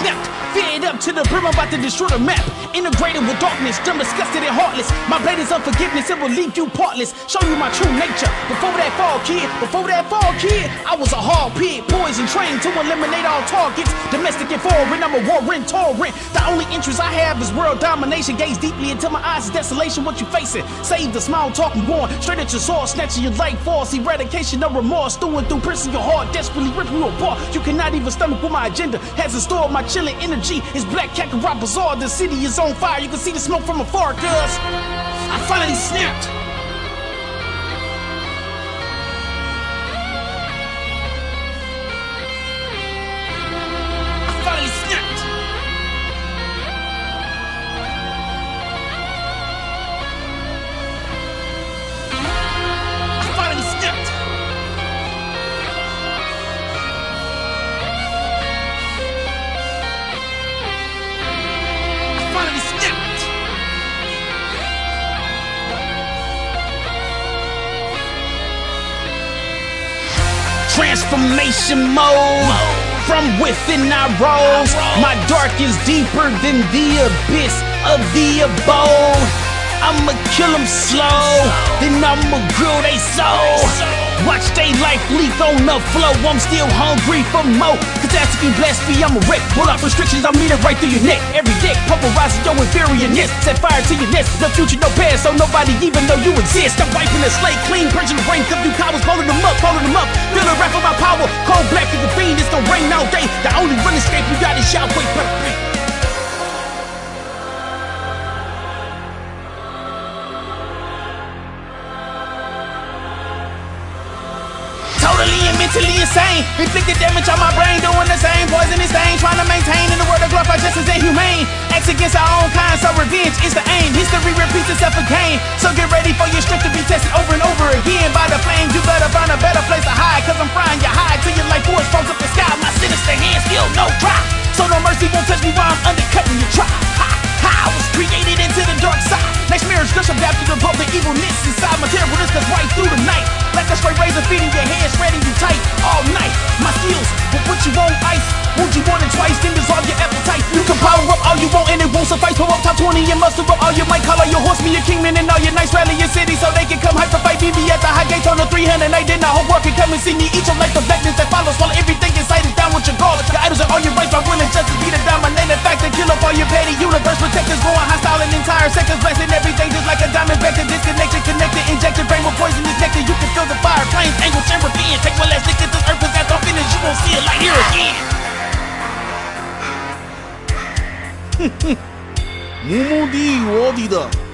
snapped. Fed up to the brim, I'm about to destroy the map. Integrated with darkness, dumb, disgusted, and heartless. My blade is unforgiveness, it will leave you partless. Show you my true nature. Before that fall, kid, before that fall, kid, I was a hard pig, poison trained to eliminate all targets. Domestic and foreign, I'm a warring torrent. The only interest I have is world domination. Gaze deeply into my eyes, desolation, what you facing. Save the small talking born, straight at your sword, snatching your life force. Eradication, of remorse, stewing through prison your heart, desperately ripping you apart. You cannot even stomach what my agenda has in store. My chilling energy is black cat rock bazaar. The city is on fire. You can see the smoke from afar, cuz I finally snapped. Transformation mode. From within I rose. My dark is deeper than the abyss of the abode. I'ma kill 'em slow, then I'ma grill they soul. Watch they life leak on the flow. I'm still hungry for more. Catastrophe blessed me, I'm a wreck. Pull out restrictions, I'll meet it right through your neck. Every day, pulverizing your inferiorness. Set fire to your nest. No future, no past, so nobody even know you exist. I'm wiping the slate clean, purging the rain. Cup you cowards, pulling them up, pulling them up. Feel the wrath of my power. Cold black as the fiend, it's gonna rain all day. The only run escape you got is shout, Totally and mentally insane. Inflicted damage on my brain, doing the same poisonous thing. Trying to maintain in the world of glorified justice and humane. Acts against our own kind, so revenge is the aim. History repeats itself again. So get ready for your strength to be tested over and over again. By the flames, you better find a better place to hide. Cause I'm frying your hide till your life force falls up the sky. My sinister hands still no dry. So no mercy won't touch me while I'm undercutting your try. I was created into the dark side. Next mirror's just adapted above the evilness inside. Materialness that's right through the night. Like a straight razor feeding your hands, shredding you tight all night. My seals will put you on ice. Wound you want it twice, then dissolve your appetite. You can power up all you want and it won't suffice. Pull up top 20 and muster up all your might. Call all your horsemen, your kingmen, and all your knights. Rally your city so they can come hype to fight. Meet me at the high gates on the 300 night. Then the whole world can come and see me. Eat your life, the blackness that follows. while everything inside is down with your gall. Your idols are all your rights. My will and justice be the dynamite. All your petty universe protectors going hostile in entire sectors blasting everything just like a diamond vector disconnected connected injected brain with poison detected. You can feel the fire flames angle chamber being take one last look at this earth is after I'm finished you won't see it. Like here again. 무모디 Da.